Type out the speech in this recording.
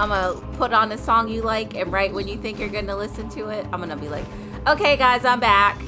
I'm gonna put on a song you like, and right when you think you're gonna listen to it, I'm gonna be like, okay, guys, I'm back.